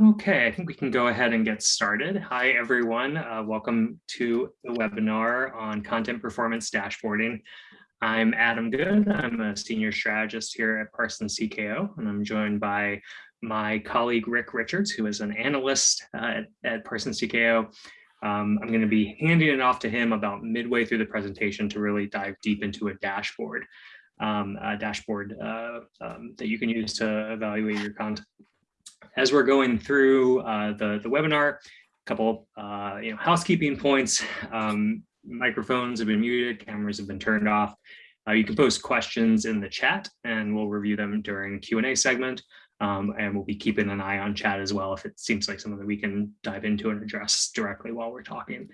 Okay, I think we can go ahead and get started. Hi, everyone. Uh, welcome to the webinar on content performance dashboarding. I'm Adam Good. I'm a senior strategist here at Parsons TKO, and I'm joined by my colleague Rick Richards, who is an analyst uh, at, at Parsons TKO. Um, I'm going to be handing it off to him about midway through the presentation to really dive deep into a dashboard, um, a dashboard uh, um, that you can use to evaluate your content as we're going through uh, the, the webinar, a couple uh, you know, housekeeping points. Um, microphones have been muted, cameras have been turned off. Uh, you can post questions in the chat and we'll review them during Q&A segment. Um, and we'll be keeping an eye on chat as well if it seems like something that we can dive into and address directly while we're talking.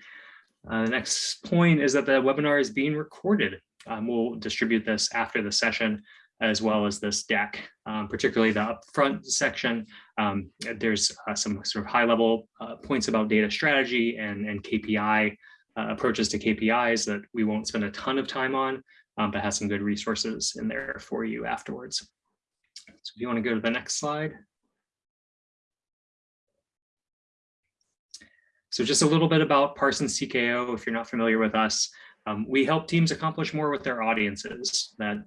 Uh, the next point is that the webinar is being recorded. Um, we'll distribute this after the session as well as this deck, um, particularly the upfront section. Um, there's uh, some sort of high level uh, points about data strategy and, and KPI uh, approaches to KPIs that we won't spend a ton of time on, um, but has some good resources in there for you afterwards. So if you want to go to the next slide. So just a little bit about Parsons TKO, if you're not familiar with us. Um, we help teams accomplish more with their audiences. That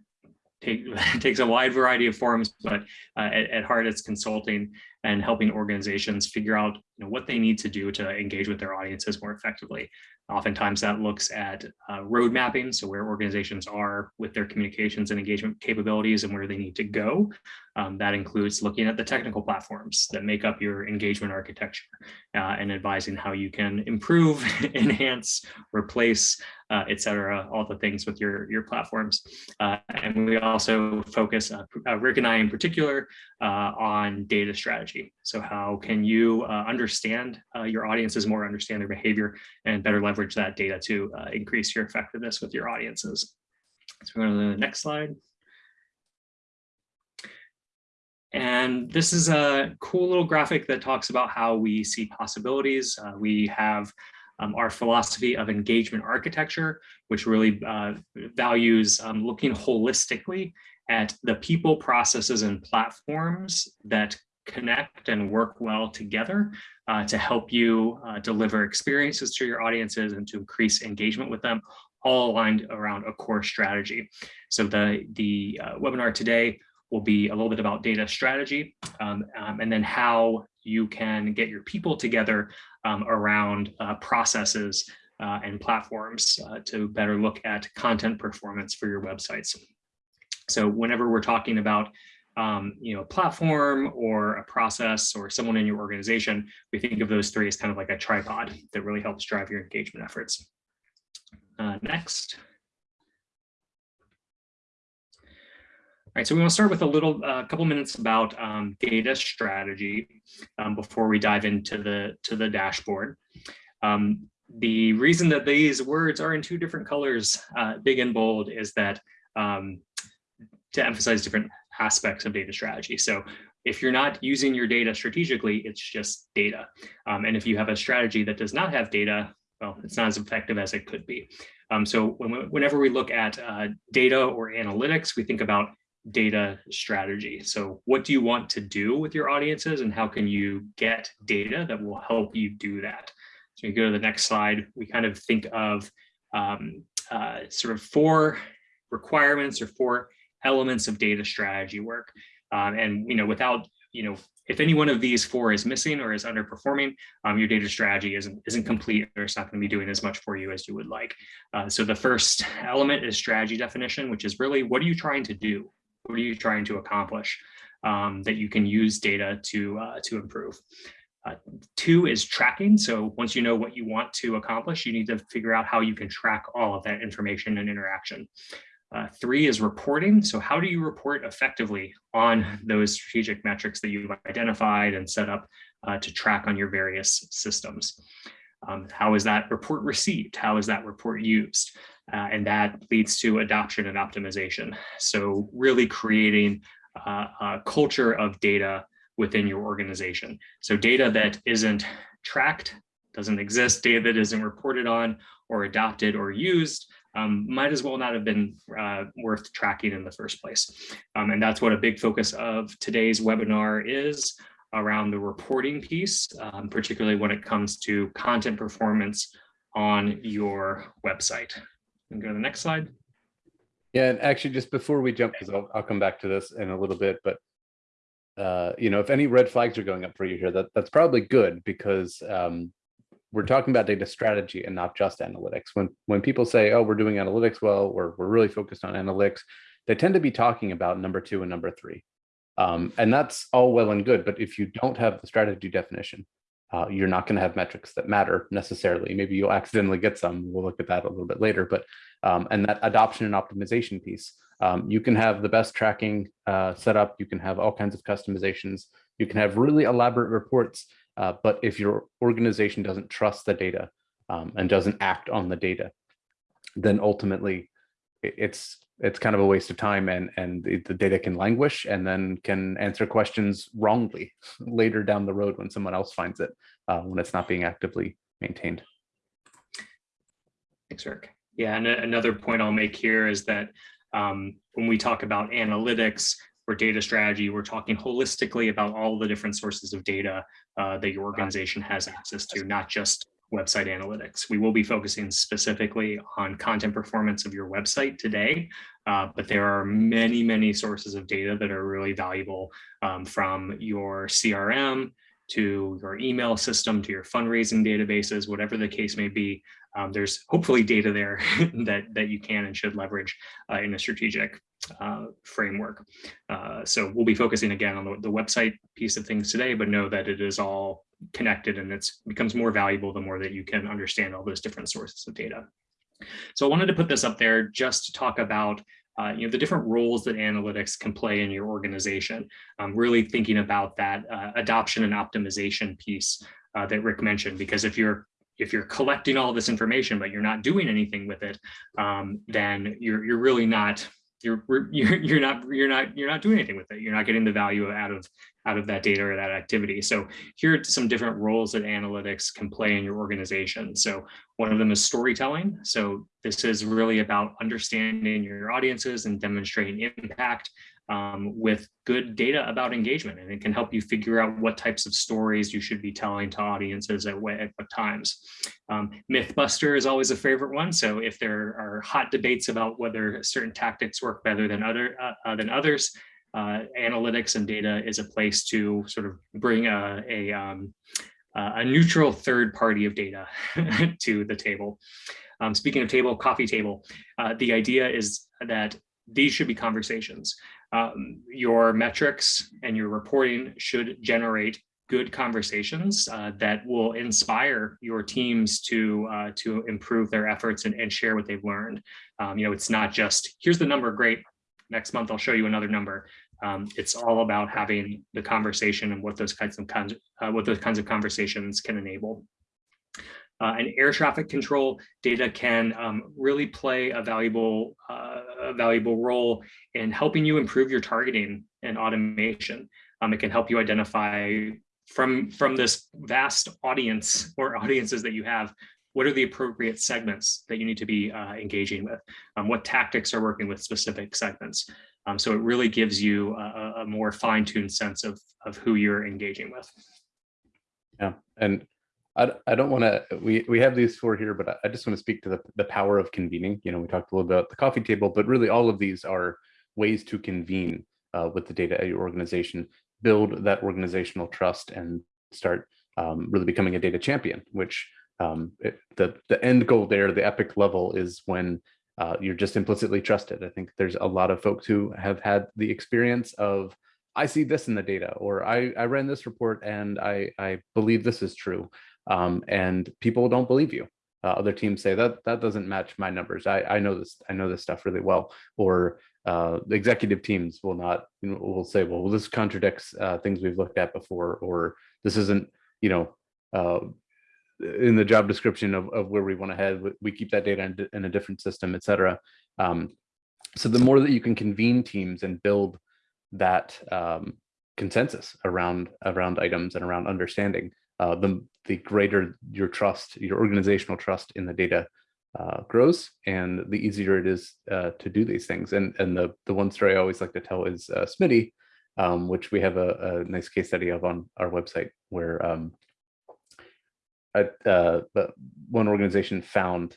take, takes a wide variety of forms, but uh, at, at, heart it's consulting and helping organizations figure out you know, what they need to do to engage with their audiences more effectively. Oftentimes that looks at uh, road mapping, so where organizations are with their communications and engagement capabilities and where they need to go. Um, that includes looking at the technical platforms that make up your engagement architecture uh, and advising how you can improve, enhance, replace, uh, et cetera, all the things with your, your platforms. Uh, and we also focus, uh, uh, Rick and I in particular, uh, on data strategy. So how can you understand your audiences more, understand their behavior, and better leverage that data to increase your effectiveness with your audiences. So we're going to the next slide. And this is a cool little graphic that talks about how we see possibilities. Uh, we have um, our philosophy of engagement architecture, which really uh, values um, looking holistically at the people, processes, and platforms that connect and work well together uh, to help you uh, deliver experiences to your audiences and to increase engagement with them, all aligned around a core strategy. So the, the uh, webinar today will be a little bit about data strategy um, um, and then how you can get your people together um, around uh, processes uh, and platforms uh, to better look at content performance for your websites. So whenever we're talking about um, you know, a platform or a process or someone in your organization, we think of those three as kind of like a tripod that really helps drive your engagement efforts. Uh, next. All right, so we want to start with a little, a uh, couple minutes about um, data strategy um, before we dive into the to the dashboard. Um, the reason that these words are in two different colors, uh, big and bold, is that um, to emphasize different aspects of data strategy. So if you're not using your data strategically, it's just data. Um, and if you have a strategy that does not have data, well, it's not as effective as it could be. Um, so when whenever we look at uh, data or analytics, we think about data strategy. So what do you want to do with your audiences and how can you get data that will help you do that? So you go to the next slide, we kind of think of um, uh, sort of four requirements or four elements of data strategy work. Um, and, you know, without, you know, if any one of these four is missing or is underperforming, um, your data strategy isn't, isn't complete or it's not going to be doing as much for you as you would like. Uh, so the first element is strategy definition, which is really what are you trying to do? What are you trying to accomplish um, that you can use data to, uh, to improve? Uh, two is tracking. So once you know what you want to accomplish, you need to figure out how you can track all of that information and interaction. Uh, three is reporting. So how do you report effectively on those strategic metrics that you've identified and set up uh, to track on your various systems? Um, how is that report received? How is that report used? Uh, and that leads to adoption and optimization. So really creating uh, a culture of data within your organization. So data that isn't tracked, doesn't exist, data that isn't reported on or adopted or used um, might as well not have been uh, worth tracking in the first place. Um, and that's what a big focus of today's webinar is. around the reporting piece, um, particularly when it comes to content performance on your website. And go to the next slide. Yeah, and actually, just before we jump, because I'll, I'll come back to this in a little bit, but uh, you know, if any red flags are going up for you here, that that's probably good because um, we're talking about data strategy and not just analytics. When when people say, "Oh, we're doing analytics well," or "We're really focused on analytics," they tend to be talking about number two and number three, um, and that's all well and good. But if you don't have the strategy definition, uh, you're not going to have metrics that matter necessarily. Maybe you'll accidentally get some. We'll look at that a little bit later. But um, and that adoption and optimization piece, um, you can have the best tracking uh, set up. You can have all kinds of customizations. You can have really elaborate reports. Uh, but if your organization doesn't trust the data um, and doesn't act on the data, then ultimately it's it's kind of a waste of time and and the, the, data can languish and then can answer questions wrongly later down the road when someone else finds it uh, when it's not being actively maintained. Thanks, Rick. Yeah, and another point I'll make here is that um, when we talk about analytics or data strategy, we're talking holistically about all the different sources of data uh, that your organization has access to, not just website analytics. We will be focusing specifically on content performance of your website today, uh, but there are many, many sources of data that are really valuable um, from your CRM to your email system, to your fundraising databases, whatever the case may be. Um, there's hopefully data there that, that you can and should leverage uh, in a strategic uh, framework. Uh, so we'll be focusing again on the, the website piece of things today, but know that it is all connected and it becomes more valuable the more that you can understand all those different sources of data. So I wanted to put this up there just to talk about uh, you know, the different roles that analytics can play in your organization. Really thinking about that uh, adoption and optimization piece uh, that Rick mentioned, because if you're if you're collecting all this information but you're not doing anything with it, um, then you're you're really not you're you're you're not you're not you're not doing anything with it. You're not getting the value out of out of that data or that activity. So here are some different roles that analytics can play in your organization. So one of them is storytelling. So this is really about understanding your audiences and demonstrating impact um, with good data about engagement. And it can help you figure out what types of stories you should be telling to audiences at, what, at what times. Um, Mythbuster is always a favorite one. So if there are hot debates about whether certain tactics work better than, other, uh, uh, than others, uh, analytics and data is a place to sort of bring a, a, um, a neutral third party of data to the table. Um, speaking of table, coffee table, uh, the idea is that these should be conversations um, your metrics and your reporting should generate good conversations uh, that will inspire your teams to uh, to improve their efforts and, and share what they've learned. Um, you know, it's not just here's the number, great. Next month I'll show you another number. Um, it's all about having the conversation and what those kinds of uh, what those kinds of conversations can enable. Uh, and air traffic control data can um, really play a valuable, uh, a valuable role in helping you improve your targeting and automation. Um, it can help you identify from, from this vast audience or audiences that you have, what are the appropriate segments that you need to be uh, engaging with? Um, what tactics are working with specific segments? Um, so it really gives you a, a more fine-tuned sense of, of who you're engaging with. Yeah, and I, I don't want to, we, we have these four here, but I just want to speak to the, the power of convening. You know, we talked a little about the coffee table, but really all of these are ways to convene uh, with the data at your organization, build that organizational trust and start um, really becoming a data champion, which um, it, the, the end goal there, the epic level is when uh, you're just implicitly trusted. I think there's a lot of folks who have had the experience of, I see this in the data, or I, I ran this report and I, I believe this is true um, and people don't believe you. Uh, other teams say that that doesn't match my numbers. I, I know this. I know this stuff really well. Or uh, the executive teams will not. You know, will say, well, this contradicts uh, things we've looked at before, or this isn't. You know, uh, in the job description of, of where we want to head. We keep that data in, in a different system, et cetera. Um, so the more that you can convene teams and build that um, consensus around around items and around understanding, uh, the, the greater your trust, your organizational trust in the data uh, grows and the easier it is uh, to do these things. And, and the, the one story I always like to tell is uh, Smitty, um, which we have a, a, nice case study of on our website where um, uh, one organization found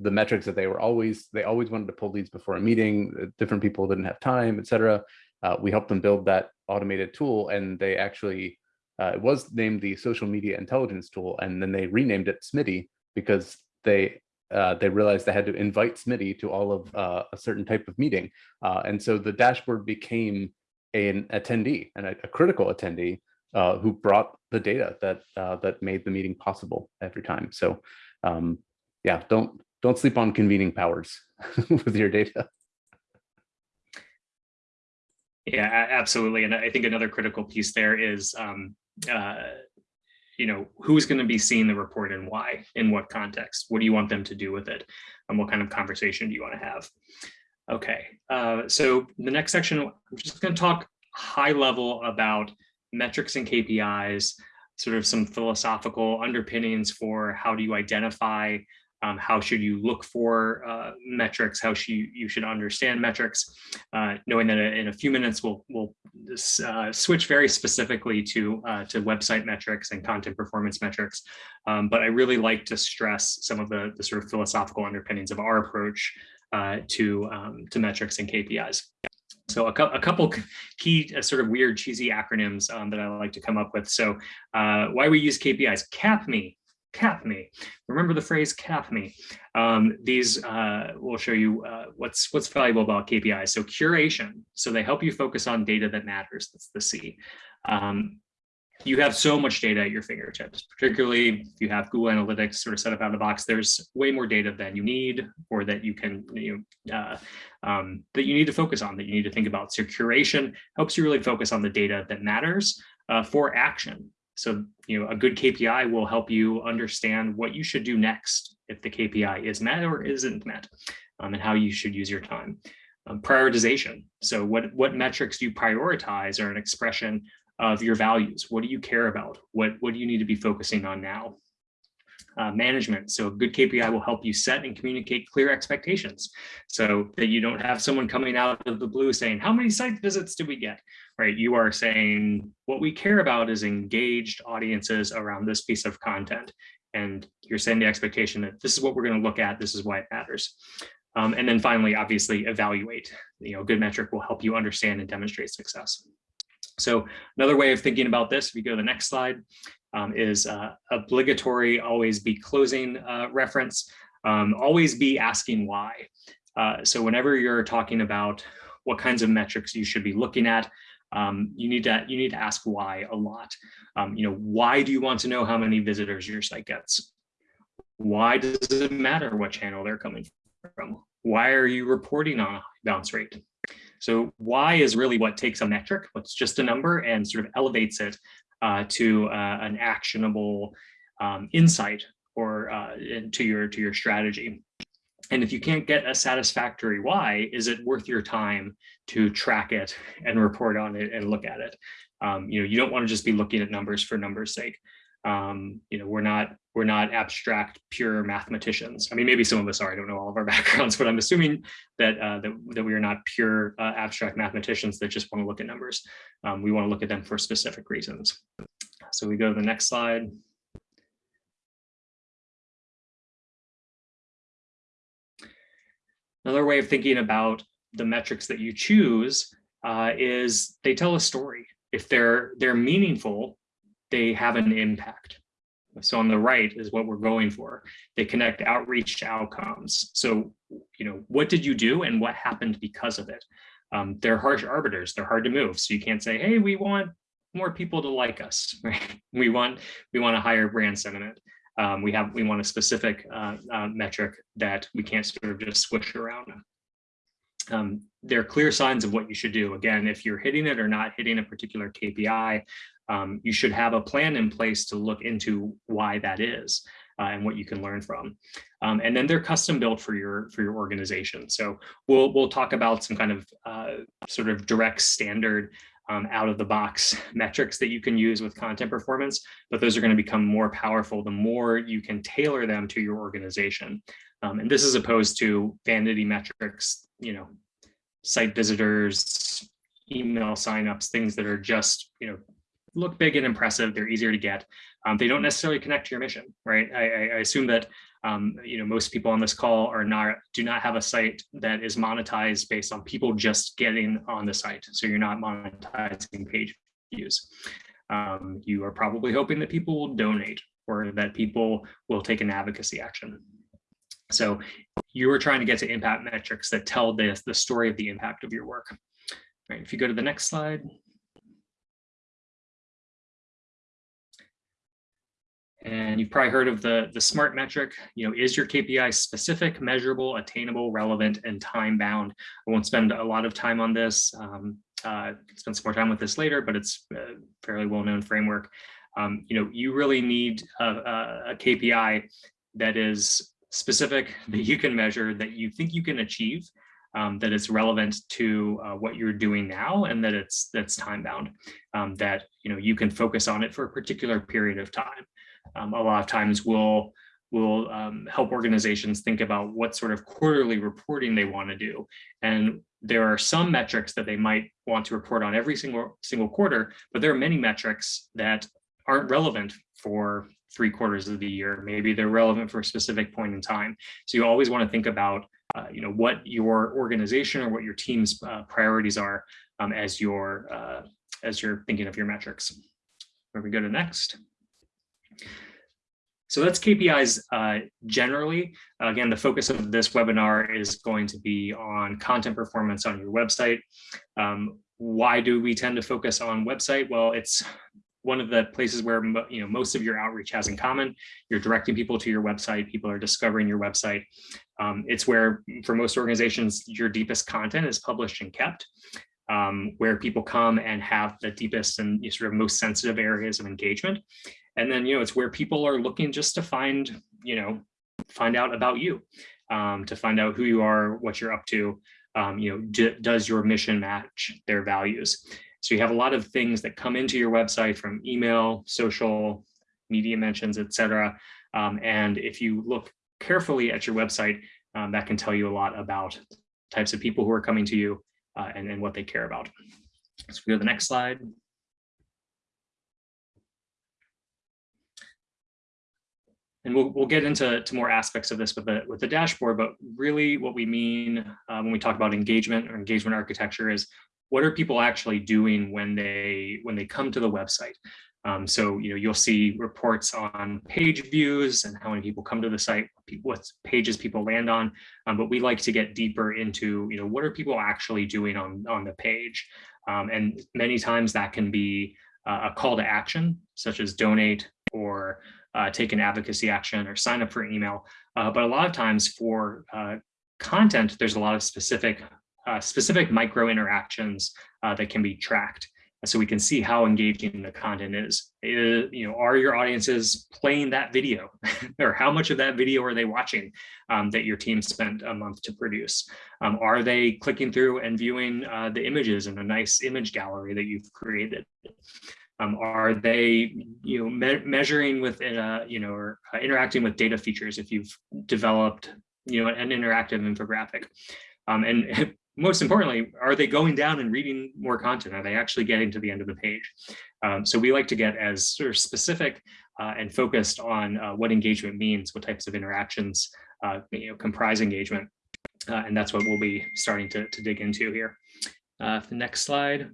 the metrics that they were always, they always wanted to pull leads before a meeting, uh, different people didn't have time, et cetera. Uh, we helped them build that automated tool and they actually, uh, it was named the social media intelligence tool and then they renamed it Smitty because they uh, they realized they had to invite Smitty to all of uh, a certain type of meeting. Uh, and so the dashboard became an attendee and a, critical attendee uh, who brought the data that uh, that made the meeting possible every time. So um, yeah, don't don't sleep on convening powers with your data. Yeah, absolutely. And I think another critical piece there is, um, uh, you know, who's going to be seeing the report and why, in what context? What do you want them to do with it? And what kind of conversation do you want to have? Okay, uh, so the next section, I'm just going to talk high level about metrics and KPIs, sort of some philosophical underpinnings for how do you identify um, how should you look for uh, metrics? How should you, should understand metrics? Uh, knowing that in a few minutes we'll we'll uh, switch very specifically to uh, to website metrics and content performance metrics. Um, but I really like to stress some of the, the sort of philosophical underpinnings of our approach uh, to um, to metrics and KPIs. So a, a couple key uh, sort of weird cheesy acronyms um, that I like to come up with. So why we use KPIs, CAPME, CAPME. Remember the phrase CAPME. Um, these uh, will show you uh, what's what's valuable about KPIs. So curation. So they help you focus on data that matters. That's the C. Um, you have so much data at your fingertips, particularly if you have Google Analytics sort of set up out of the box. There's way more data than you need, or that you can you know, uh, um, that you need to focus on, that you need to think about. So curation helps you really focus on the data that matters uh, for action. So, you know, a good KPI will help you understand what you should do next if the KPI is met or isn't met, um, and how you should use your time. Um, prioritization. So what, what metrics do you prioritize are an expression of your values. What do you care about? What, what do you need to be focusing on now? Uh, management. So a good KPI will help you set and communicate clear expectations so that you don't have someone coming out of the blue saying, how many site visits did we get? Right. You are saying what we care about is engaged audiences around this piece of content. And you're setting the expectation that this is what we're going to look at. This is why it matters. Um, and then finally, obviously, evaluate. You know, good metric will help you understand and demonstrate success. So another way of thinking about this, if you go to the next slide, um, is uh, obligatory always be closing uh, reference, um, always be asking why. Uh, so whenever you're talking about what kinds of metrics you should be looking at, um, you need to you need to ask why a lot. Um, you know, why do you want to know how many visitors your site gets? Why does it matter what channel they're coming from? Why are you reporting on a bounce rate? So why is really what takes a metric, what's just a number and sort of elevates it uh, to uh, an actionable um, insight or uh, to your to your strategy. And if you can't get a satisfactory why, is it worth your time to track it and report on it and look at it? Um, you know, you don't want to just be looking at numbers for numbers sake. Um, you know, we're not we're not abstract pure mathematicians. I mean, maybe some of us are. I don't know all of our backgrounds, but I'm assuming that uh, that, that we are not pure uh, abstract mathematicians that just want to look at numbers. Um, we want to look at them for specific reasons. So we go to the next slide. Another way of thinking about the metrics that you choose uh, is they tell a story. If they're they're meaningful, they have an impact. So on the right is what we're going for. They connect outreach to outcomes. So, you know, what did you do and what happened because of it? Um, they're harsh arbiters. They're hard to move. So you can't say, hey, we want more people to like us. Right? We want we want a higher brand sentiment. Um, we have we want a specific uh, uh, metric that we can't sort of just squish around. Um, there are clear signs of what you should do. Again, if you're hitting it or not hitting a particular KPI, um, you should have a plan in place to look into why that is uh, and what you can learn from. Um, and then they're custom built for your for your organization. So we'll we'll talk about some kind of uh, sort of direct standard um, out of the box metrics that you can use with content performance, but those are going to become more powerful the more you can tailor them to your organization. Um, and this is opposed to vanity metrics, you know, site visitors, email signups, things that are just, you know, look big and impressive. They're easier to get. Um, they don't necessarily connect to your mission, right? I, I, I assume that um, you know most people on this call are not do not have a site that is monetized based on people just getting on the site. So you're not monetizing page views. Um, you are probably hoping that people will donate or that people will take an advocacy action. So you are trying to get to impact metrics that tell this the story of the impact of your work. All right, if you go to the next slide. And you've probably heard of the, the SMART metric, you know, is your KPI specific, measurable, attainable, relevant, and time bound? I won't spend a lot of time on this. Um, uh, spend some more time with this later, but it's a fairly well-known framework. Um, you know, you really need a, a, KPI that is specific, that you can measure, that you think you can achieve, um, that it's relevant to uh, what you're doing now, and that it's that's time bound, um, that you know you can focus on it for a particular period of time um, a lot of times will will um, help organizations think about what sort of quarterly reporting they want to do. And there are some metrics that they might want to report on every single single quarter, but there are many metrics that aren't relevant for three quarters of the year. Maybe they're relevant for a specific point in time. So you always want to think about, uh, you know, what your organization or what your team's uh, priorities are um, as you're uh, as you're thinking of your metrics. Where we go to next. So that's KPIs uh, generally. Again, the focus of this webinar is going to be on content performance on your website. Um, why do we tend to focus on website? Well, it's one of the places where you know most of your outreach has in common. You're directing people to your website. People are discovering your website. Um, it's where, for most organizations, your deepest content is published and kept. Um, where people come and have the deepest and sort of most sensitive areas of engagement. And then, you know, it's where people are looking just to find, you know, find out about you, um, to find out who you are, what you're up to, um, you know, does your mission match their values? So you have a lot of things that come into your website from email, social, media mentions, et cetera. Um, and if you look carefully at your website, um, that can tell you a lot about types of people who are coming to you uh, and, and what they care about. So we go to the next slide. And we'll, we'll get into to more aspects of this with the with the dashboard, but really what we mean uh, when we talk about engagement or engagement architecture is what are people actually doing when they when they come to the website? Um, so you know you'll see reports on page views and how many people come to the site, what pages people land on. Um, but we like to get deeper into you know what are people actually doing on on the page, um, and many times that can be uh, a call to action, such as donate or uh, take an advocacy action or sign up for email. Uh, but a lot of times for uh, content, there's a lot of specific uh, specific micro interactions uh, that can be tracked. So we can see how engaging the content is. You know, are your audiences playing that video or how much of that video are they watching um, that your team spent a month to produce? Um, are they clicking through and viewing uh, the images in a nice image gallery that you've created? Um, are they, you know, me measuring with, uh, you know, or uh, interacting with data features if you've developed, you know, an interactive infographic? Um, and most importantly, are they going down and reading more content? Are they actually getting to the end of the page? Um, so we like to get as sort of specific uh, and focused on uh, what engagement means, what types of interactions uh, you know, comprise engagement. Uh, and that's what we'll be starting to, to dig into here. Uh, the next slide.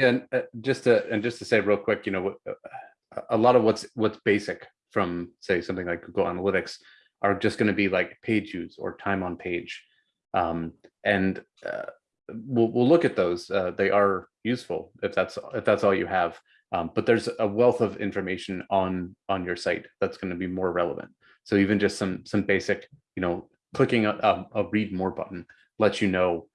Yeah, and uh, just to and just to say real quick, you know, uh, a lot of what's what's basic from say something like Google Analytics are just going to be like page views or time on page, um, and uh, we'll we'll look at those. Uh, they are useful if that's if that's all you have. Um, but there's a wealth of information on on your site that's going to be more relevant. So even just some some basic, you know, clicking a, a, a read more button lets you know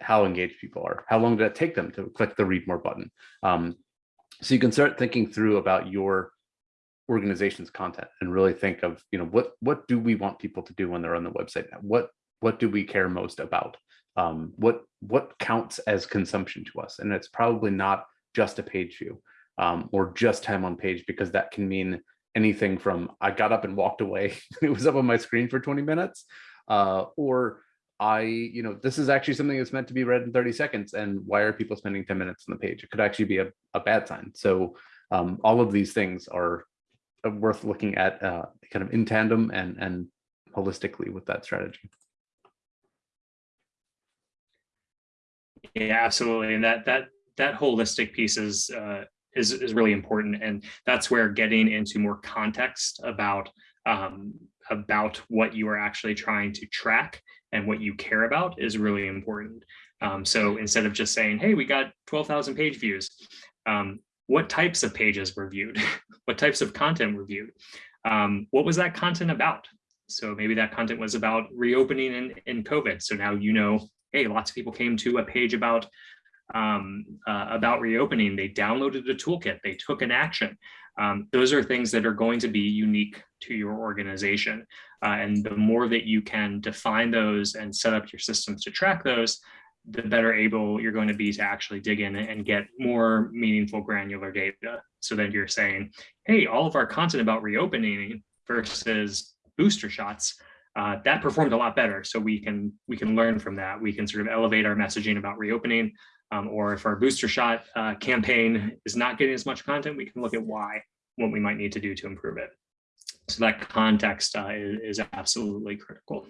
how engaged people are. How long did it take them to click the read more button? Um, so you can start thinking through about your organization's content and really think of, you know, what what do we want people to do when they're on the website? What what do we care most about? Um, what what counts as consumption to us? And it's probably not just a page view um, or just time on page because that can mean anything from I got up and walked away. it was up on my screen for 20 minutes uh, or I, you know, this is actually something that's meant to be read in 30 seconds. And why are people spending 10 minutes on the page? It could actually be a, a bad sign. So um, all of these things are worth looking at uh, kind of in tandem and, and holistically with that strategy. Yeah, absolutely. And that that that holistic piece is uh, is is really important, and that's where getting into more context about um, about what you are actually trying to track and what you care about is really important. Um, so instead of just saying, "Hey, we got twelve thousand page views," um, what types of pages were viewed? what types of content were viewed? Um, what was that content about? So maybe that content was about reopening in, in COVID. So now you know hey, lots of people came to a page about um, uh, about reopening. They downloaded a toolkit. They took an action. Um, those are things that are going to be unique to your organization. Uh, and the more that you can define those and set up your systems to track those, the better able you're going to be to actually dig in and get more meaningful granular data. So that you're saying, hey, all of our content about reopening versus booster shots uh, that performed a lot better. So we can we can learn from that. We can sort of elevate our messaging about reopening, um, or if our booster shot uh, campaign is not getting as much content, we can look at why, what we might need to do to improve it. So that context uh, is, is absolutely critical.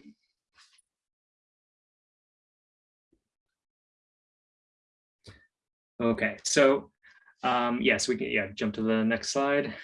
Okay, so um, yes, we can yeah jump to the next slide.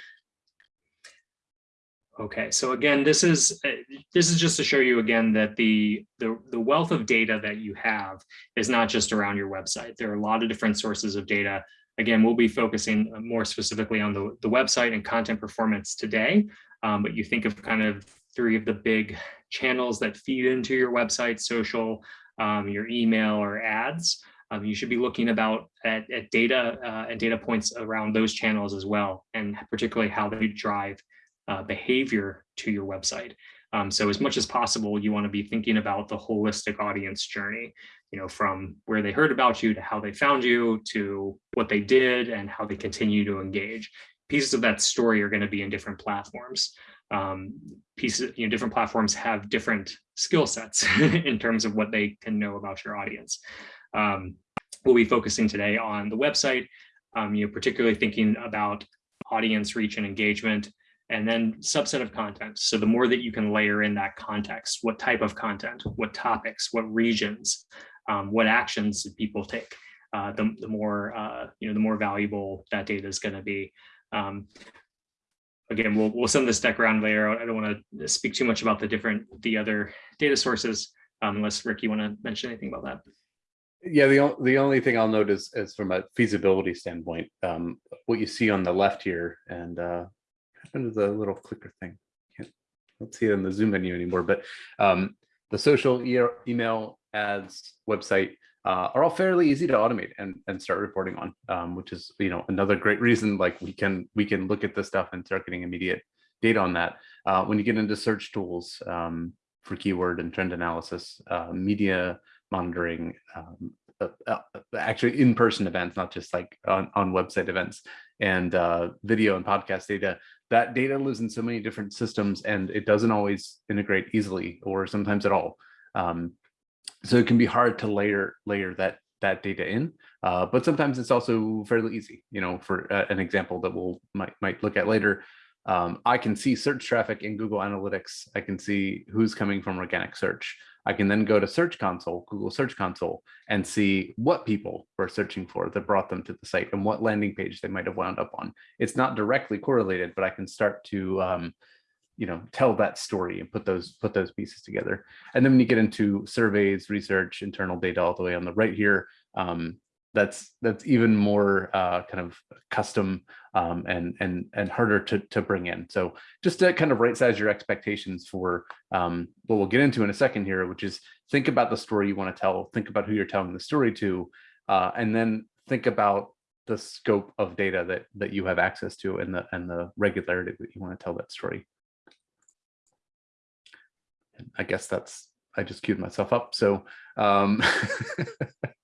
Okay, so again, this is uh, this is just to show you again that the, the the wealth of data that you have is not just around your website. There are a lot of different sources of data. Again, we'll be focusing more specifically on the, the website and content performance today, um, but you think of kind of three of the big channels that feed into your website, social, um, your email or ads. Um, you should be looking about at, at data uh, and data points around those channels as well, and particularly how they drive uh, behavior to your website. Um, so as much as possible, you want to be thinking about the holistic audience journey, you know, from where they heard about you to how they found you to what they did and how they continue to engage. Pieces of that story are going to be in different platforms. Um, pieces, you know, different platforms have different skill sets in terms of what they can know about your audience. Um, we'll be focusing today on the website, um, you know, particularly thinking about audience reach and engagement, and then subset of content. So the more that you can layer in that context, what type of content, what topics, what regions, um, what actions people take, uh, the, the more uh, you know, the more valuable that data is going to be. Um, again, we'll we'll send this deck around later. I don't want to speak too much about the different the other data sources, um, unless Rick, you want to mention anything about that. Yeah, the, the only thing I'll note is, is from a feasibility standpoint, um, what you see on the left here, and uh, happened to the little clicker thing? Can't don't see it in the Zoom menu anymore, but um, the social e email ads website uh, are all fairly easy to automate and, and start reporting on, um, which is you know another great reason like we can we can look at this stuff and start getting immediate data on that. Uh, when you get into search tools um, for keyword and trend analysis, uh, media monitoring, um, uh, uh, actually in-person events, not just like on, on website events and uh, video and podcast data, that data lives in so many different systems and it doesn't always integrate easily or sometimes at all. Um, so it can be hard to layer layer that that data in, uh, but sometimes it's also fairly easy. You know, for uh, an example that we'll might might look at later, um, I can see search traffic in Google Analytics. I can see who's coming from organic search. I can then go to Search Console, Google Search Console, and see what people were searching for that brought them to the site and what landing page they might have wound up on. It's not directly correlated, but I can start to, um, you know, tell that story and put those put those pieces together. And then when you get into surveys, research, internal data all the way on the right here, um, that's that's even more uh, kind of custom um, and and and harder to to bring in. So just to kind of right size your expectations for um, what we'll get into in a second here, which is think about the story you want to tell, think about who you're telling the story to, uh, and then think about the scope of data that that you have access to and the and the regularity that you want to tell that story. I guess that's I just queued myself up. So um,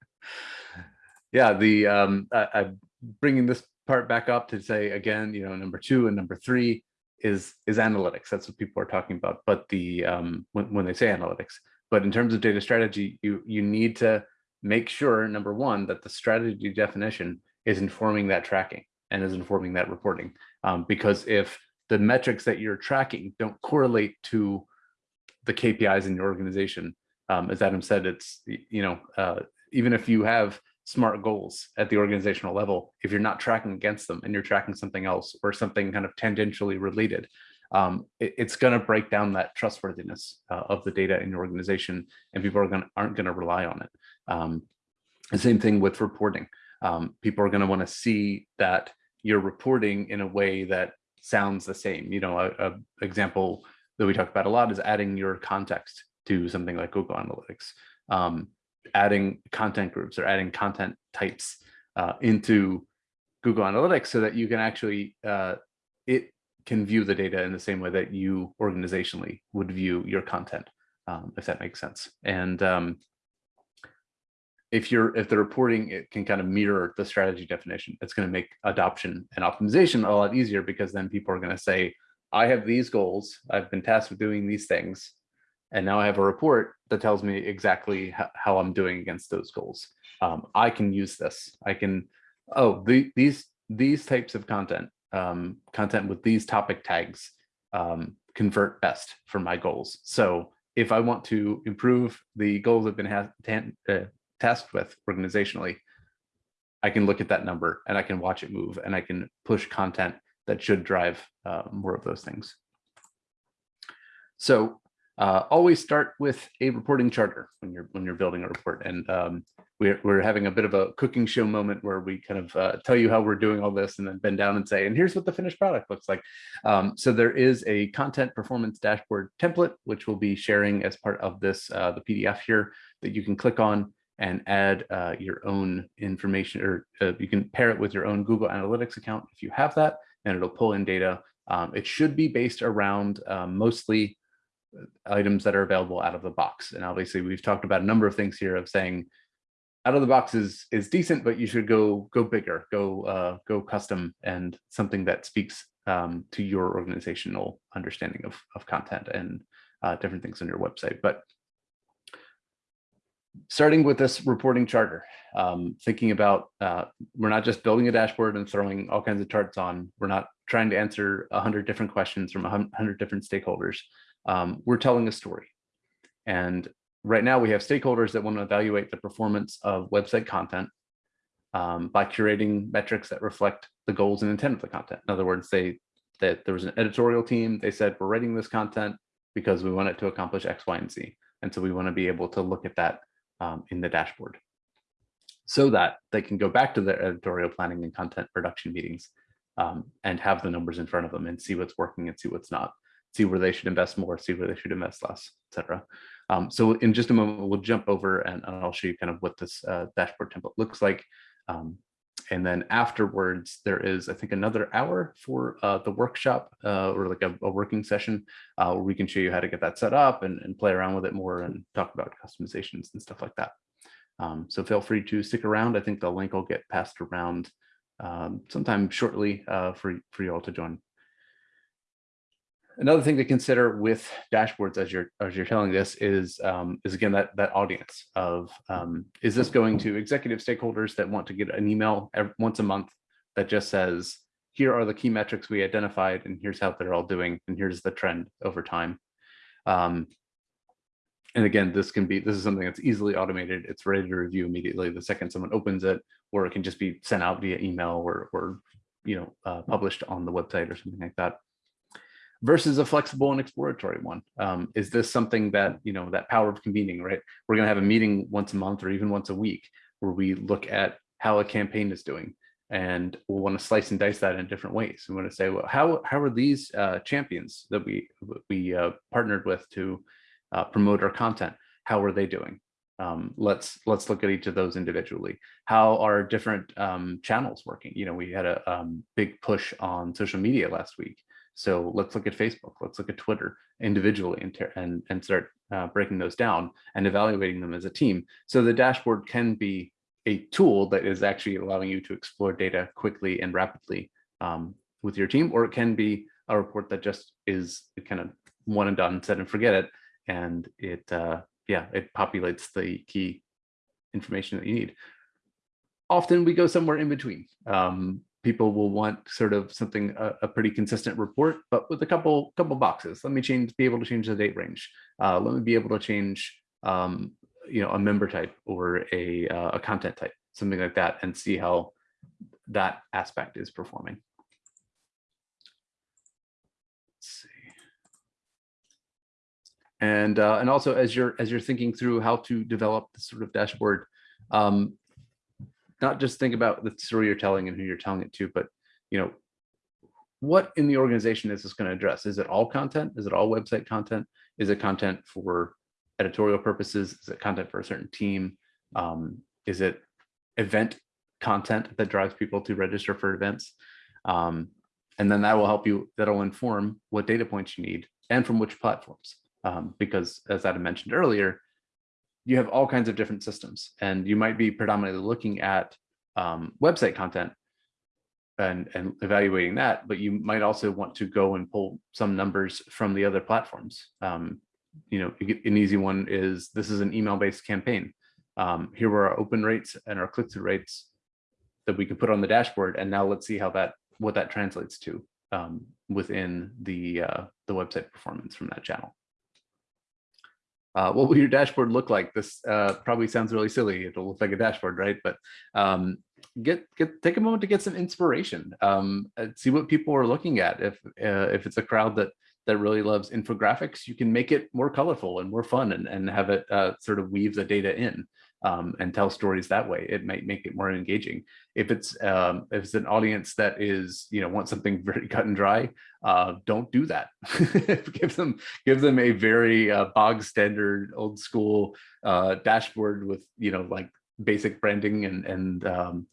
yeah, the um, I, I'm bringing this part back up to say again, you know, number two and number three is is analytics. That's what people are talking about. But the um, when when they say analytics, but in terms of data strategy, you, you need to make sure, number one, that the strategy definition is informing that tracking and is informing that reporting. Um, because if the metrics that you're tracking don't correlate to the KPIs in your organization, um, as Adam said, it's, you know, uh, even if you have smart goals at the organizational level, if you're not tracking against them and you're tracking something else or something kind of tangentially related, um, it, it's going to break down that trustworthiness uh, of the data in your organization and people are going aren't going to rely on it. Um, the same thing with reporting. Um, people are going to want to see that you're reporting in a way that sounds the same. You know, a, a example that we talk about a lot is adding your context to something like Google Analytics. Um, adding content groups or adding content types uh, into Google Analytics so that you can actually, uh, it can view the data in the same way that you organizationally would view your content, um, if that makes sense. And um, if you're, if the reporting, it can kind of mirror the strategy definition, it's going to make adoption and optimization a lot easier because then people are going to say, I have these goals, I've been tasked with doing these things, and now I have a report that tells me exactly how I'm doing against those goals. Um, I can use this. I can, oh, the, these these types of content, um, content with these topic tags um, convert best for my goals. So if I want to improve the goals I've been uh, tasked with organizationally, I can look at that number and I can watch it move and I can push content that should drive uh, more of those things. So uh, always start with a reporting charter when you're when you're building a report. And um, we're, we're having a bit of a cooking show moment where we kind of uh, tell you how we're doing all this and then bend down and say, and here's what the finished product looks like. Um, so there is a content performance dashboard template, which we'll be sharing as part of this, uh, the PDF here that you can click on and add uh, your own information or uh, you can pair it with your own Google Analytics account if you have that, and it'll pull in data. Um, it should be based around um, mostly items that are available out of the box. And obviously we've talked about a number of things here of saying out of the box is is decent, but you should go go bigger, go uh, go custom and something that speaks um, to your organizational understanding of, of content and uh, different things on your website. But starting with this reporting charter, um, thinking about uh, we're not just building a dashboard and throwing all kinds of charts on. We're not trying to answer a hundred different questions from a hundred different stakeholders um, we're telling a story. And right now we have stakeholders that want to evaluate the performance of website content um, by curating metrics that reflect the goals and intent of the content. In other words, they that there was an editorial team, they said, we're writing this content because we want it to accomplish X, Y, and Z. And so we want to be able to look at that um, in the dashboard so that they can go back to their editorial planning and content production meetings um, and have the numbers in front of them and see what's working and see what's not see where they should invest more, see where they should invest less, etc. Um, so in just a moment, we'll jump over and, I'll show you kind of what this uh, dashboard template looks like. Um, and then afterwards, there is, I think, another hour for uh, the workshop uh, or like a, a working session uh, where we can show you how to get that set up and, and, play around with it more and talk about customizations and stuff like that. Um, so feel free to stick around. I think the link will get passed around um, sometime shortly uh, for, for you all to join another thing to consider with dashboards as you're as you're telling this is um, is again that that audience of um, is this going to executive stakeholders that want to get an email every, once a month that just says here are the key metrics we identified and here's how they're all doing and here's the trend over time. Um, and again this can be this is something that's easily automated. It's ready to review immediately the second someone opens it or it can just be sent out via email or or you know uh, published on the website or something like that versus a flexible and exploratory one. Um, is this something that, you know, that power of convening, right? We're going to have a meeting once a month or even once a week where we look at how a campaign is doing and we'll want to slice and dice that in different ways. We want to say, well, how, how are these uh, champions that we, we uh, partnered with to uh, promote our content? How are they doing? Um, let's let's look at each of those individually. How are different um, channels working? You know, we had a um, big push on social media last week. So let's look at Facebook, let's look at Twitter individually and, and, and start uh, breaking those down and evaluating them as a team. So the dashboard can be a tool that is actually allowing you to explore data quickly and rapidly um, with your team, or it can be a report that just is kind of one and done, set and forget it, and it uh, yeah, it populates the key information that you need. Often we go somewhere in between. Um, people will want sort of something, a, a, pretty consistent report, but with a couple couple boxes. Let me change, be able to change the date range. Uh, let me be able to change, um, you know, a member type or a, uh, a content type, something like that, and see how that aspect is performing. Let's see. And uh, and also as you're as you're thinking through how to develop this sort of dashboard, um, not just think about the story you're telling and who you're telling it to, but you know, what in the organization is this going to address? Is it all content? Is it all website content? Is it content for editorial purposes? Is it content for a certain team? Um, is it event content that drives people to register for events? Um, and then that will help you, that'll inform what data points you need and from which platforms. Um, because as Adam mentioned earlier, you have all kinds of different systems and you might be predominantly looking at um, website content and, and evaluating that, but you might also want to go and pull some numbers from the other platforms. Um, you know, an easy one is this is an email-based campaign. Um, here were our open rates and our click-through rates that we can put on the dashboard. And now let's see how that what that translates to um, within the uh, the website performance from that channel. Uh, what will your dashboard look like? This uh, probably sounds really silly. It'll look like a dashboard, right? But um, get get take a moment to get some inspiration. Um, see what people are looking at. If uh, if it's a crowd that that really loves infographics, you can make it more colorful and more fun and, and have it uh, sort of weave the data in um, and tell stories that way. It might make it more engaging. If it's um, if it's an audience that is you know wants something very cut and dry, uh, don't do that. give them give them a very uh, bog standard old school uh, dashboard with you know like basic branding and and um,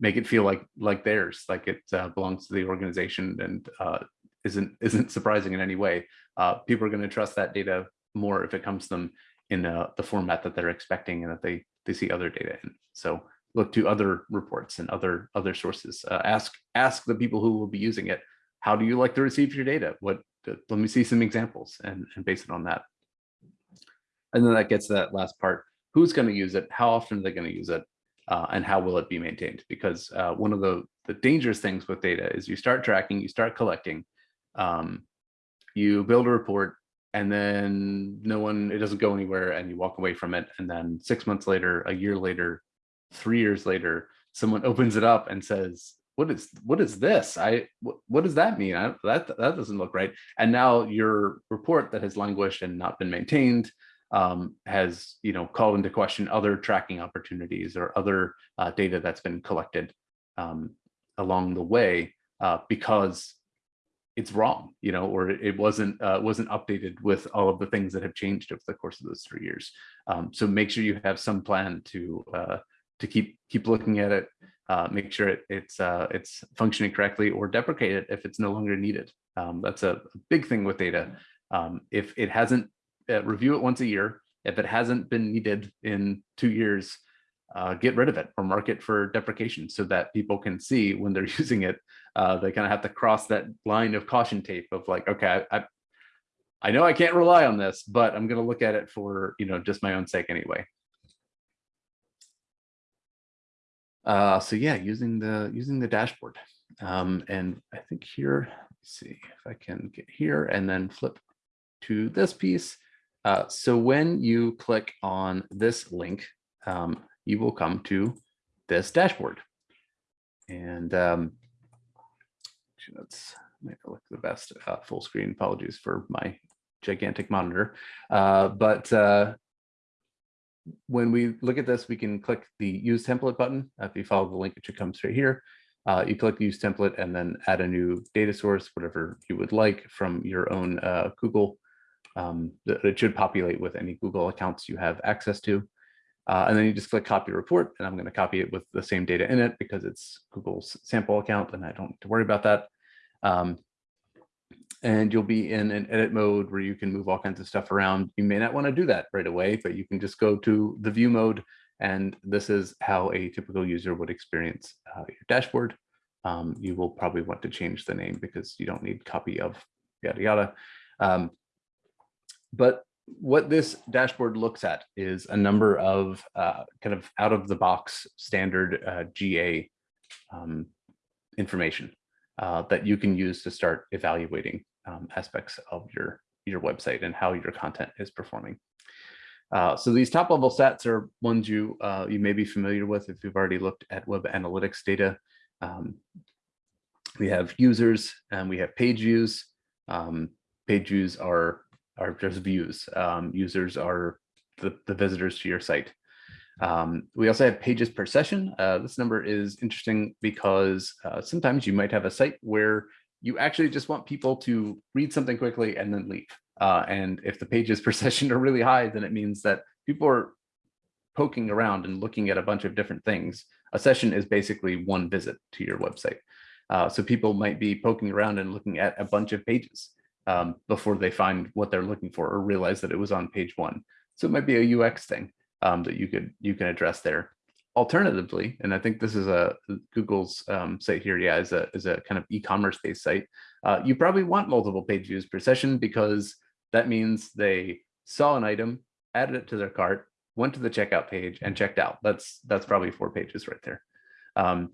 make it feel like like theirs, like it uh, belongs to the organization and uh, isn't isn't surprising in any way. Uh, people are going to trust that data more if it comes to them in the format that they're expecting and that they they see other data in. So look to other reports and other other sources. Uh, ask ask the people who will be using it, how do you like to receive your data? What let me see some examples and, and base it on that. And then that gets to that last part. Who's going to use it? How often are they going to use it? Uh, and how will it be maintained? Because uh, one of the, the dangerous things with data is you start tracking, you start collecting, um, you build a report, and then no one, it doesn't go anywhere and you walk away from it. And then six months later, a year later, three years later, someone opens it up and says, what is what is this? I what, what does that mean? I, that that doesn't look right. And now your report that has languished and not been maintained um, has you know called into question other tracking opportunities or other uh, data that's been collected um, along the way uh, because it's wrong, you know, or it wasn't uh, wasn't updated with all of the things that have changed over the course of those three years. Um, so make sure you have some plan to uh, to keep keep looking at it, uh, make sure it, it's uh, it's functioning correctly, or deprecate it if it's no longer needed. Um, that's a, a, big thing with data. Um, if it hasn't uh, review it once a year, if it hasn't been needed in two years, uh, get rid of it or mark it for deprecation so that people can see when they're using it. Uh, they kind of have to cross that line of caution tape of like, okay, I, I know I can't rely on this, but I'm going to look at it for, you know, just my own sake anyway. Uh, so yeah, using the using the dashboard. Um, and I think here, see if I can get here and then flip to this piece. Uh, so when you click on this link, um, you will come to this dashboard. And um, make it look the best uh, full screen. Apologies for my gigantic monitor. Uh, but uh, when we look at this, we can click the use template button. If you follow the link, it should come straight here. Uh, you click use template and then add a new data source, whatever you would like from your own uh, Google. Um, it should populate with any Google accounts you have access to. Uh, and then you just click copy report and I'm going to copy it with the same data in it because it's Google's sample account and I don't need to worry about that. Um, and you'll be in an edit mode where you can move all kinds of stuff around. You may not want to do that right away, but you can just go to the view mode. And this is how a typical user would experience uh, your dashboard. Um, you will probably want to change the name because you don't need copy of yada yada. Um, but what this dashboard looks at is a number of uh, kind of out of the box standard uh, GA um, information uh, that you can use to start evaluating um, aspects of your, your website and how your content is performing. Uh, so these top level stats are ones you uh, you may be familiar with if you've already looked at web analytics data. Um, we have users and we have page views. Um, page views are are just views. Um, users are the, the visitors to your site. Um, we also have pages per session. Uh, this number is interesting because uh, sometimes you might have a site where you actually just want people to read something quickly and then leave. Uh, and if the pages per session are really high, then it means that people are poking around and looking at a bunch of different things. A session is basically one visit to your website. Uh, so people might be poking around and looking at a bunch of pages um, before they find what they're looking for or realize that it was on page one. So it might be a UX thing um, that you could you can address there. Alternatively, and I think this is a Google's um, site here, yeah, is a is a kind of e-commerce based site. Uh, you probably want multiple page views per session because that means they saw an item, added it to their cart, went to the checkout page and checked out. That's that's probably four pages right there. Um,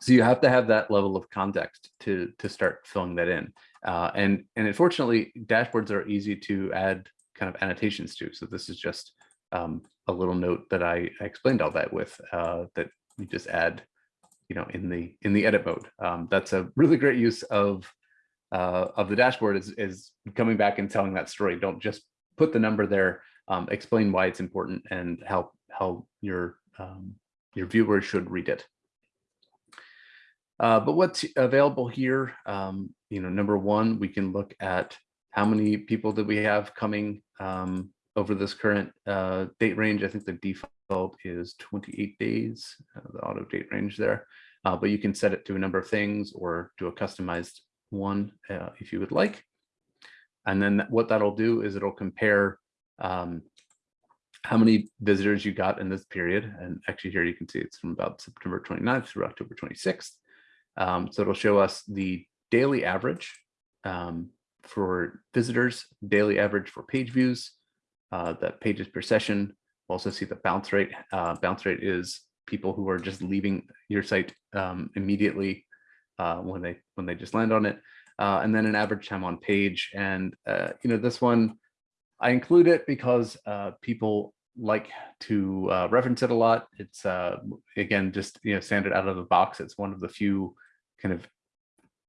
so you have to have that level of context to to start filling that in. Uh, and and unfortunately, dashboards are easy to add kind of annotations to. So this is just um, a little note that I, I explained all that with uh, that you just add, you know, in the in the edit mode. Um, that's a really great use of uh, of the dashboard is is coming back and telling that story. Don't just put the number there. Um, explain why it's important and how how your um, your viewers should read it. Uh, but what's available here, um, you know, number one, we can look at how many people that we have coming um, over this current uh, date range. I think the default is 28 days, uh, the auto date range there. Uh, but you can set it to a number of things or do a customized one uh, if you would like. And then what that'll do is it'll compare um, how many visitors you got in this period. And actually here you can see it's from about September 29th through October 26th. Um, so it'll show us the daily average um, for visitors, daily average for page views, uh, the pages per session. We'll also see the bounce rate. Uh, bounce rate is people who are just leaving your site um, immediately uh, when they when they just land on it, uh, and then an average time on page. And uh, you know this one, I include it because uh, people like to reference it a lot. It's again just you know standard out of the box. It's one of the few kind of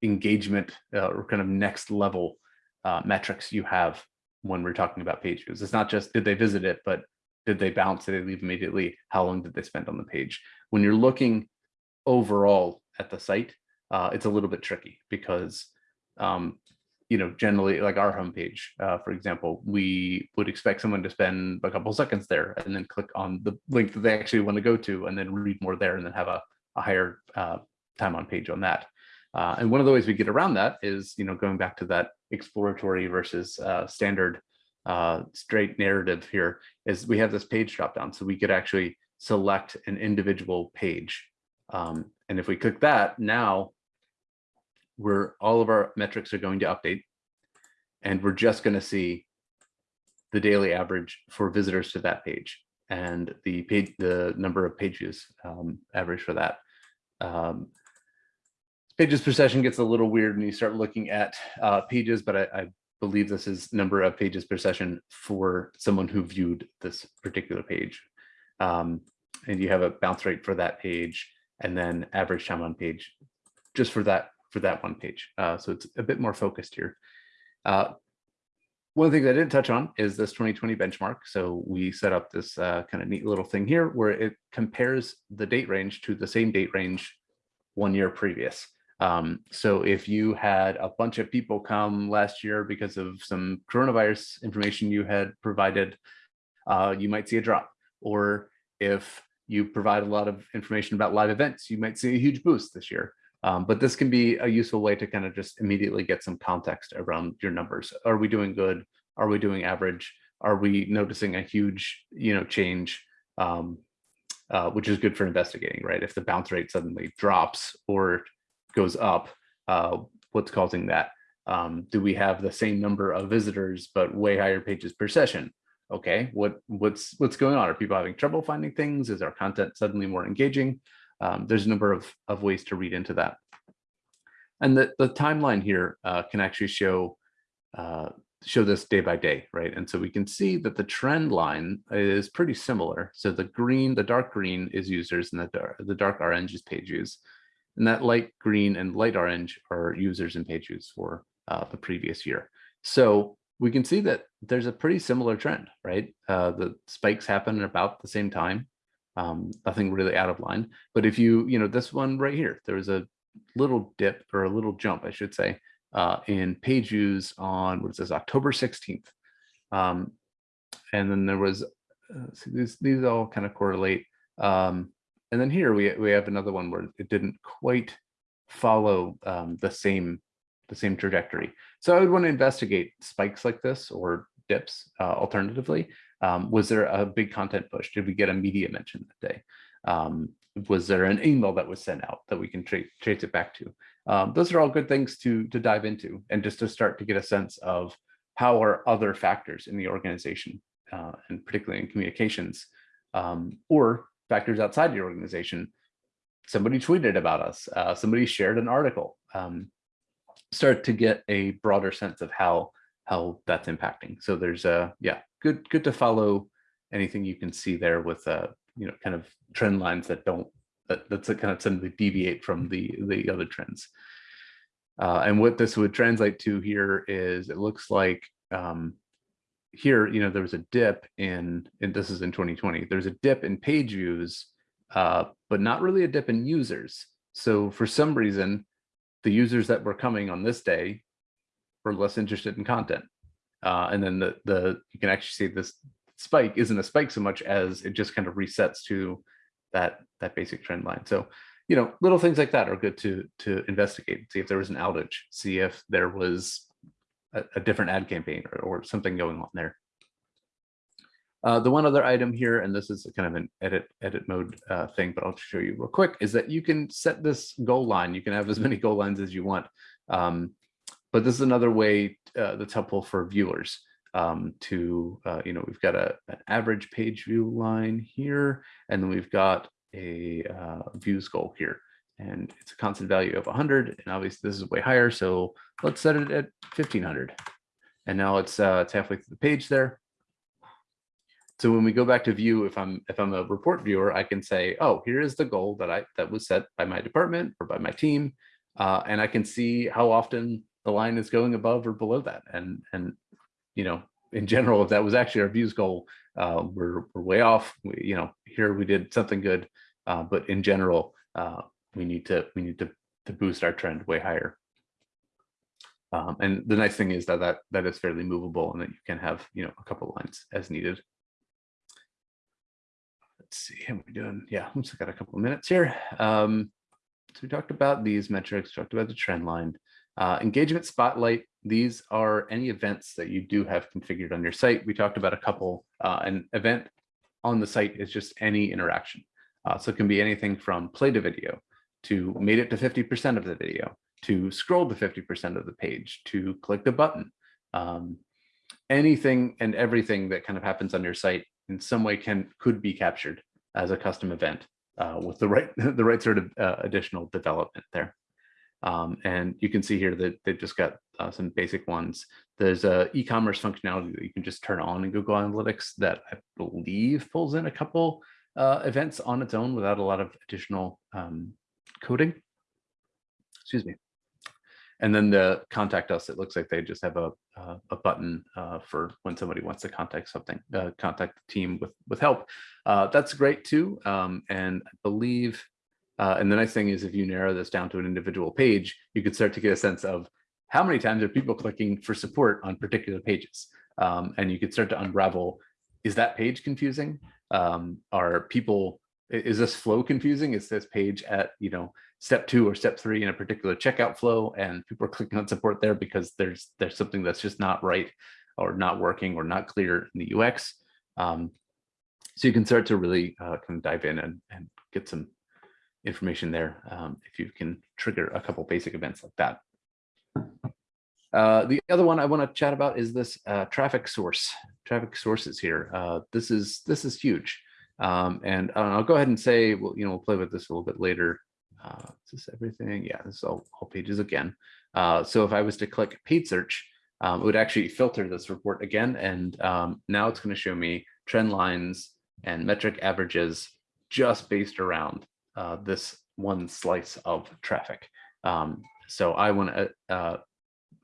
engagement uh, or kind of next level uh, metrics you have when we're talking about page views. It's not just did they visit it, but did they bounce? Did they leave immediately? How long did they spend on the page? When you're looking overall at the site, uh, it's a little bit tricky because, um, you know, generally like our homepage, uh, for example, we would expect someone to spend a couple seconds there and then click on the link that they actually want to go to and then read more there and then have a, a higher uh, time on page on that. Uh, and one of the ways we get around that is, you know, going back to that exploratory versus uh, standard uh, straight narrative here is we have this page drop down. So we could actually select an individual page. Um, and if we click that now, we're all of our metrics are going to update and we're just going to see the daily average for visitors to that page and the page, the number of page views um, average for that. Um, pages per session gets a little weird when you start looking at uh, pages, but I, I, believe this is number of pages per session for someone who viewed this particular page. Um, and you have a bounce rate for that page and then average time on page just for that for that one page. Uh, so it's a bit more focused here. Uh, one of the things I didn't touch on is this 2020 benchmark. So we set up this uh, kind of neat little thing here where it compares the date range to the same date range one year previous. Um, so if you had a bunch of people come last year because of some coronavirus information you had provided, uh, you might see a drop. Or if you provide a lot of information about live events, you might see a huge boost this year. Um, but this can be a useful way to kind of just immediately get some context around your numbers. Are we doing good? Are we doing average? Are we noticing a huge, you know, change? Um, uh, which is good for investigating, right? If the bounce rate suddenly drops or goes up, uh, what's causing that? Um, do we have the same number of visitors, but way higher pages per session? Okay, what what's what's going on? Are people having trouble finding things? Is our content suddenly more engaging? Um, there's a number of, of ways to read into that. And the, the timeline here uh, can actually show uh, show this day by day, right? And so we can see that the trend line is pretty similar. So the green, the dark green is users and the dark, the dark orange is page views. And that light green and light orange are users and page views for uh, the previous year. So we can see that there's a pretty similar trend, right? Uh, the spikes happen at about the same time. Um, nothing really out of line. But if you, you know, this one right here, there was a little dip or a little jump, I should say, uh, in page views on what is this October 16th. Um, and then there was uh, see, these these all kind of correlate. Um, and then here we we have another one where it didn't quite follow um, the same the same trajectory. So I would want to investigate spikes like this or dips uh, alternatively. Um, was there a big content push? Did we get a media mention that day? Um, was there an email that was sent out that we can tra trace it back to? Um, those are all good things to, to dive into and just to start to get a sense of how are other factors in the organization uh, and particularly in communications um, or factors outside the organization. Somebody tweeted about us, uh, somebody shared an article, um, start to get a broader sense of how how that's impacting. So there's a, yeah, good, good to follow anything you can see there with, uh, you know, kind of trend lines that don't that, that's a kind of suddenly deviate from the the other trends. Uh, and what this would translate to here is it looks like um, here, you know, there was a dip in, and this is in 2020, there's a dip in page views, uh, but not really a dip in users. So for some reason, the users that were coming on this day were less interested in content. Uh, and then the, the you can actually see this spike isn't a spike so much as it just kind of resets to that that basic trend line. So, you know, little things like that are good to to investigate, see if there was an outage, see if there was a, a different ad campaign or, or, something going on there. Uh, the one other item here, and this is kind of an edit edit mode uh, thing, but I'll show you real quick, is that you can set this goal line. You can have as many goal lines as you want. Um, but this is another way uh, that's helpful for viewers um, to, uh, you know, we've got a, an average page view line here, and then we've got a uh, views goal here. And it's a constant value of 100, and obviously this is way higher, so let's set it at 1500. And now it's, uh, it's halfway through the page there. So when we go back to view, if I'm if I'm a report viewer, I can say, oh, here is the goal that I that was set by my department or by my team, uh, and I can see how often the line is going above or below that. And and you know, in general, if that was actually our views goal, uh, we're, we're way off. We, you know, here we did something good, uh, but in general, uh, we need to we need to to boost our trend way higher. Um, and the nice thing is that that that is fairly movable and that you can have you know a couple lines as needed. Let's see how we doing. Yeah, looks like got a couple of minutes here. Um, so we talked about these metrics, talked about the trend line. Uh, engagement spotlight, these are any events that you do have configured on your site. We talked about a couple, uh, an event on the site is just any interaction. Uh, so it can be anything from play to video, to made it to 50% of the video, to scroll to 50% of the page, to click the button. Um, anything and everything that kind of happens on your site in some way can could be captured as a custom event uh, with the right the right sort of uh, additional development there. Um, and you can see here that they've just got uh, some basic ones. There's a e-commerce functionality that you can just turn on in Google Analytics that I believe pulls in a couple uh, events on its own without a lot of additional um, coding. Excuse me. And then the contact us, it looks like they just have a, uh, a button uh, for when somebody wants to contact something, uh, contact the team with, with help. Uh, that's great too. Um, and I believe uh, and the nice thing is if you narrow this down to an individual page, you can start to get a sense of how many times are people clicking for support on particular pages. Um, and you could start to unravel, is that page confusing? Um, are people, is this flow confusing? Is this page at, you know, step two or step three in a particular checkout flow and people are clicking on support there because there's there's something that's just not right or not working or not clear in the UX. Um, so you can start to really uh, kind of dive in and, and get some information there um, if you can trigger a couple basic events like that. Uh, the other one I want to chat about is this uh, traffic source, traffic sources here. Uh, this is this is huge. Um, and uh, I'll go ahead and say, well, you know, we'll play with this a little bit later. Uh, is this everything? Yeah, this is all, all pages again. Uh, so if I was to click paid search, um, it would actually filter this report again. And um, now it's going to show me trend lines and metric averages just based around uh, this one slice of traffic. Um, so I want to uh,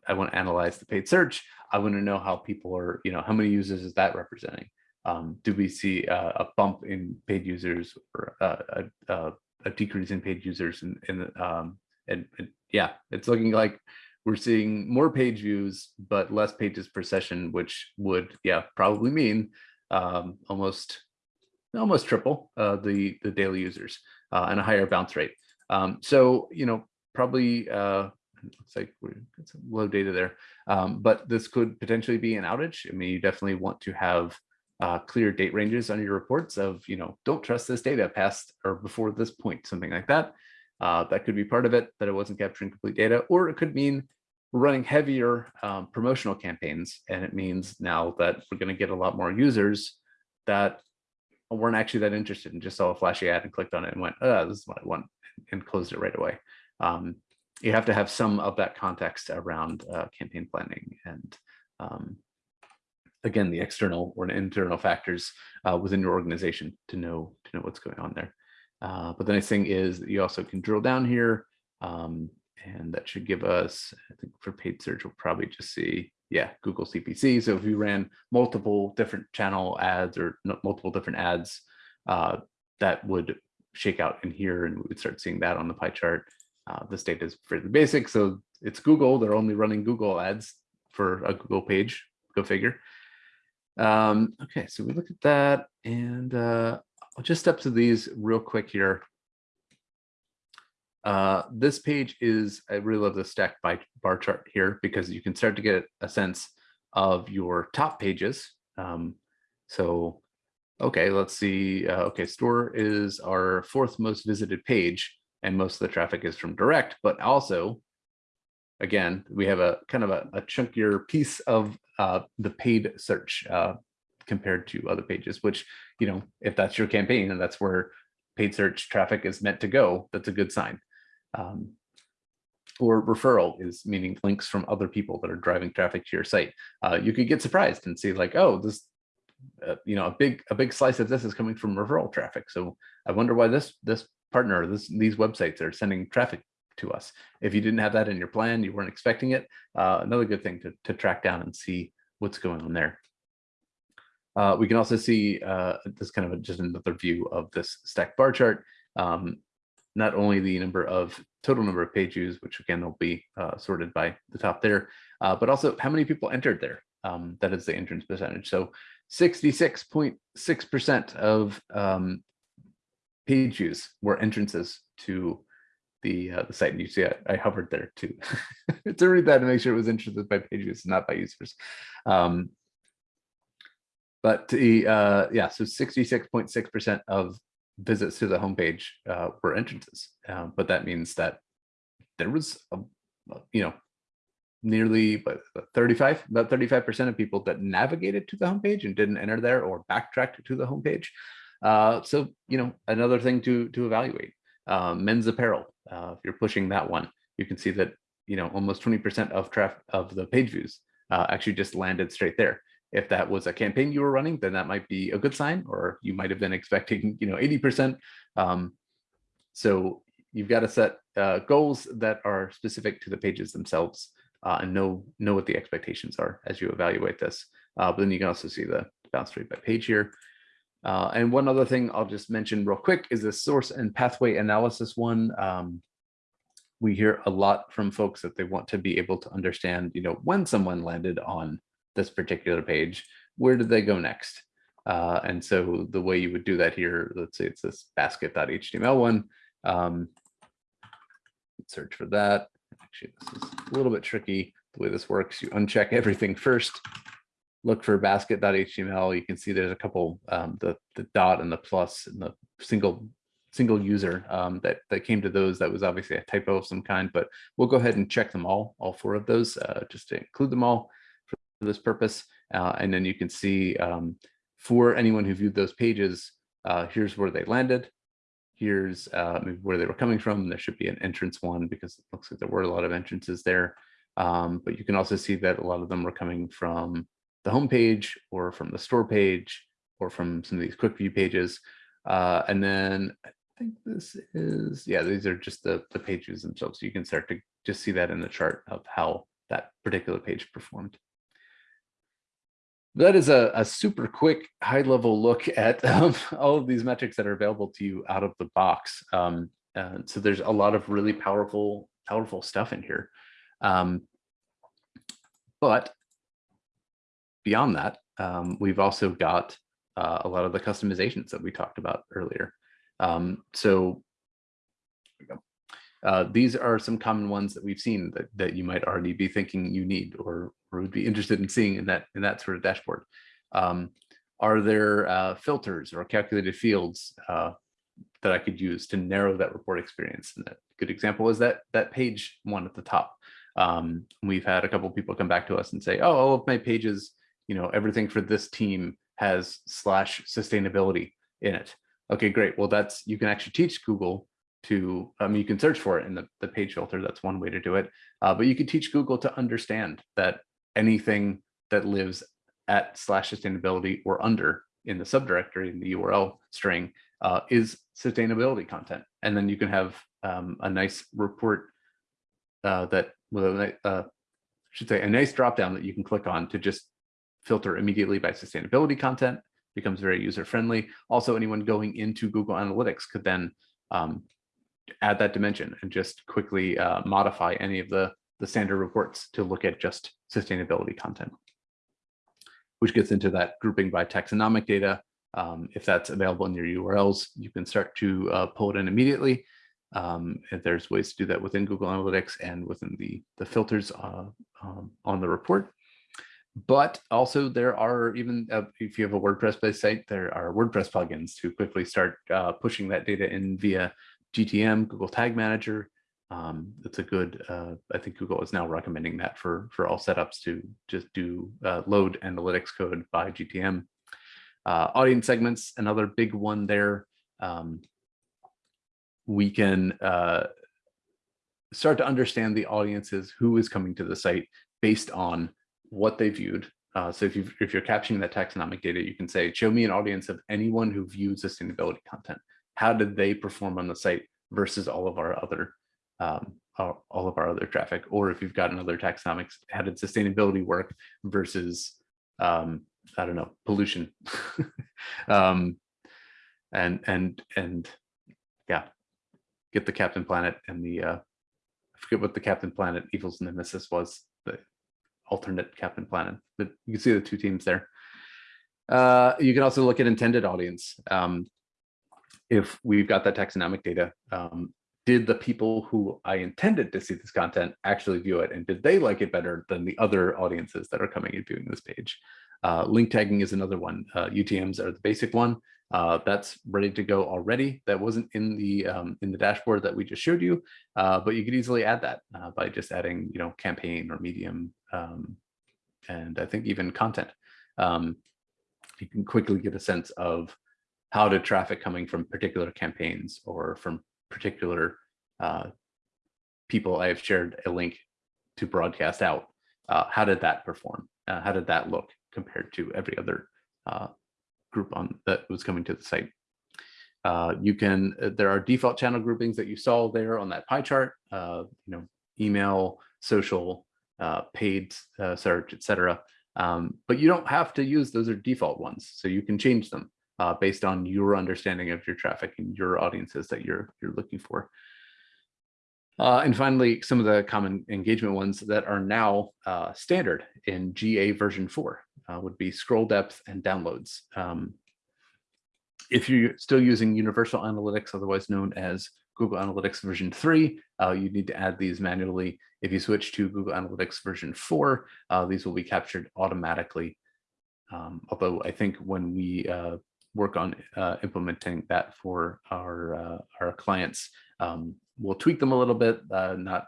I want to analyze the paid search. I want to know how people are, you know, how many users is that representing? Um, do we see uh, a bump in paid users or uh, a, a, a, decrease in paid users? And, and, um, and, and yeah, it's looking like we're seeing more page views, but less pages per session, which would, yeah, probably mean um, almost almost triple uh, the the daily users uh, and a higher bounce rate. Um, so you know probably uh, looks like we're got some low data there, um, but this could potentially be an outage. I mean, you definitely want to have uh, clear date ranges on your reports of you know don't trust this data past or before this point, something like that. Uh, that could be part of it that it wasn't capturing complete data, or it could mean we're running heavier um, promotional campaigns, and it means now that we're going to get a lot more users that weren't actually that interested and just saw a flashy ad and clicked on it and went, oh, this is what I want and closed it right away. Um, you have to have some of that context around uh, campaign planning and um, again, the external or internal factors uh, within your organization to know to know what's going on there. Uh, but the nice thing is that you also can drill down here um, and that should give us, I think for paid search, we'll probably just see yeah, Google CPC. So if you ran multiple different channel ads or multiple different ads, uh, that would shake out in here and we would start seeing that on the pie chart. Uh, this data is fairly basic. So it's Google, they're only running Google ads for a Google page, go figure. Um, okay, so we look at that and uh, I'll just step to these real quick here. Uh, this page is, I really love the stack by bar chart here because you can start to get a sense of your top pages. Um, so, okay, let's see. Uh, okay, store is our fourth most visited page and most of the traffic is from direct, but also, again, we have a kind of a, a chunkier piece of uh, the paid search uh, compared to other pages, which, you know, if that's your campaign and that's where paid search traffic is meant to go, that's a good sign. Um, or referral is meaning links from other people that are driving traffic to your site. Uh, you could get surprised and see like, oh, this, uh, you know, a big a big slice of this is coming from referral traffic. So I wonder why this this partner, this these websites are sending traffic to us. If you didn't have that in your plan, you weren't expecting it. Uh, another good thing to to track down and see what's going on there. Uh, we can also see uh, this kind of a, just another view of this stack bar chart. Um, not only the number of total number of page views, which again will be uh, sorted by the top there, uh, but also how many people entered there. Um, that is the entrance percentage. So 66.6% of um, page views were entrances to the uh, the site. And you see I, I hovered there to, to read that to make sure it was entrances by page views, not by users. Um, but the, uh, yeah, so 66.6% of visits to the homepage uh, were entrances, uh, but that means that there was, a, you know, nearly but 35, about 35% of people that navigated to the homepage and didn't enter there or backtracked to the homepage. Uh, so, you know, another thing to to evaluate. Uh, men's apparel, uh, if you're pushing that one, you can see that, you know, almost 20% of traffic of the page views actually just landed straight there if that was a campaign you were running, then that might be a good sign, or you might have been expecting, you know, 80%. Um, so you've got to set uh, goals that are specific to the pages themselves uh, and know know what the expectations are as you evaluate this. Uh, but then you can also see the bounce rate by page here. Uh, and one other thing I'll just mention real quick is the source and pathway analysis one. Um, we hear a lot from folks that they want to be able to understand, you know, when someone landed on this particular page, where did they go next? Uh, and so the way you would do that here, let's say it's this basket.html one. Um, search for that. Actually, this is a little bit tricky. The way this works, you uncheck everything first, look for basket.html. You can see there's a couple, um, the, the dot and the plus and the single single user um, that, that came to those. That was obviously a typo of some kind, but we'll go ahead and check them all, all four of those, uh, just to include them all this purpose. Uh, and then you can see um, for anyone who viewed those pages, uh, here's where they landed. Here's uh, where they were coming from. There should be an entrance one because it looks like there were a lot of entrances there. Um, but you can also see that a lot of them were coming from the home page or from the store page or from some of these quick view pages. Uh, and then I think this is, yeah, these are just the, the pages themselves. So you can start to just see that in the chart of how that particular page performed. That is a, a super quick high level look at um, all of these metrics that are available to you out of the box. Um, uh, so there's a lot of really powerful, powerful stuff in here. Um, but beyond that, um, we've also got uh, a lot of the customizations that we talked about earlier. Um, so uh, these are some common ones that we've seen that, that you might already be thinking you need or, or would be interested in seeing in that in that sort of dashboard. Um, are there uh, filters or calculated fields uh, that I could use to narrow that report experience? And a good example is that that page one at the top. Um, we've had a couple people come back to us and say, oh, all of my pages, you know, everything for this team has slash sustainability in it. Okay, great. Well, that's you can actually teach Google to, I mean, you can search for it in the, the page filter. That's one way to do it. Uh, but you could teach Google to understand that anything that lives at slash sustainability or under in the subdirectory in the URL string uh, is sustainability content. And then you can have um, a nice report uh, that with a uh, should say a nice dropdown that you can click on to just filter immediately by sustainability content becomes very user friendly. Also, anyone going into Google Analytics could then um, add that dimension and just quickly uh, modify any of the, the standard reports to look at just sustainability content, which gets into that grouping by taxonomic data. Um, if that's available in your URLs, you can start to uh, pull it in immediately. Um, if there's ways to do that within Google Analytics and within the, the filters uh, um, on the report. But also there are even uh, if you have a WordPress-based site, there are WordPress plugins to quickly start uh, pushing that data in via GTM, Google Tag Manager. Um, it's a good, uh, I think Google is now recommending that for, for all setups to just do uh, load analytics code by GTM. Uh, audience segments, another big one there. Um, we can uh, start to understand the audiences, who is coming to the site based on what they viewed. Uh, so if, you if you're capturing that taxonomic data, you can say, show me an audience of anyone who viewed sustainability content. How did they perform on the site versus all of our other um, all of our other traffic? Or if you've got another taxonomics, how did sustainability work versus, um, I don't know, pollution? um, and, and, and yeah, get the Captain Planet and the, uh, I forget what the Captain Planet Evil's Nemesis was, the alternate Captain Planet, but you can see the two teams there. Uh, you can also look at intended audience. Um, if we've got that taxonomic data, um, did the people who I intended to see this content actually view it? And did they like it better than the other audiences that are coming and viewing this page? Uh, link tagging is another one. Uh, UTMs are the basic one. Uh, that's ready to go already. That wasn't in the um, in the dashboard that we just showed you, uh, but you could easily add that uh, by just adding, you know, campaign or medium, um, and I think even content. Um, you can quickly get a sense of how did traffic coming from particular campaigns or from particular uh, people I have shared a link to broadcast out. Uh, how did that perform? Uh, how did that look compared to every other uh, group on that was coming to the site? Uh, you can, uh, there are default channel groupings that you saw there on that pie chart, you know, email, social, paid search, etc. Um, but you don't have to use those are default ones, so you can change them uh, based on your understanding of your traffic and your audiences that you're you're looking for. Uh, and finally, some of the common engagement ones that are now uh, standard in GA version 4 uh, would be scroll depth and downloads. Um, if you're still using Universal Analytics, otherwise known as Google Analytics version 3, uh, you need to add these manually. If you switch to Google Analytics version 4, uh, these will be captured automatically. Um, although I think when we uh, work on uh, implementing that for our uh, clients. Um, we'll tweak them a little bit, uh, not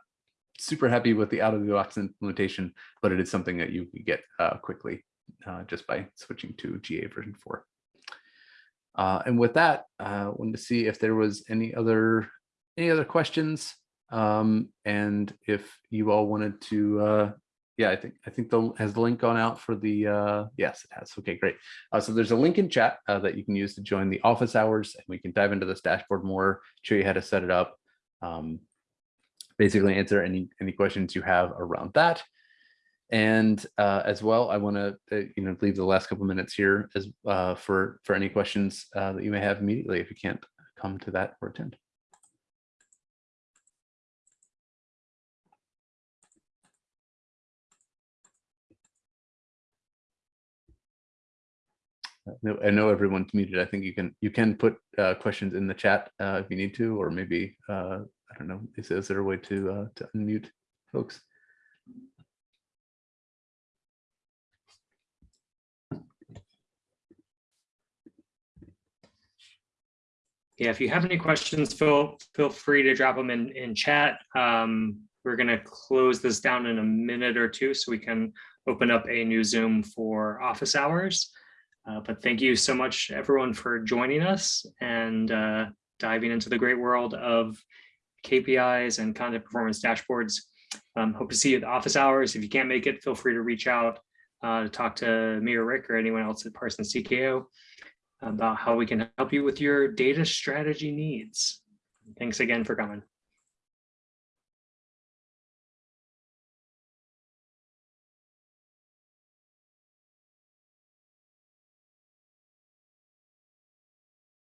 super happy with the out of the box implementation, but it is something that you can get uh, quickly uh, just by switching to GA version 4. Uh, and with that, I wanted to see if there was any other any other questions um, and if you all wanted to yeah, I think I think the has the link gone out for the uh yes, it has. Okay, great. Uh, so there's a link in chat uh, that you can use to join the office hours and we can dive into this dashboard more, show you how to set it up. Um, basically answer any any questions you have around that. And uh, as well, I want to uh, you know leave the last couple minutes here as uh, for for any questions uh, that you may have immediately if you can't come to that or attend. I know everyone's muted. I think you can you can put uh, questions in the chat uh, if you need to, or maybe uh, I don't know. Is, is there a way to uh, to unmute folks? Yeah, if you have any questions, feel feel free to drop them in in chat. Um, we're going to close this down in a minute or two so we can open up a new Zoom for office hours. Uh, but thank you so much, everyone, for joining us and uh, diving into the great world of KPIs and content performance dashboards. Um, hope to see you at office hours. If you can't make it, feel free to reach out uh, to talk to me or Rick or anyone else at Parsons TKO about how we can help you with your data strategy needs. Thanks again for coming.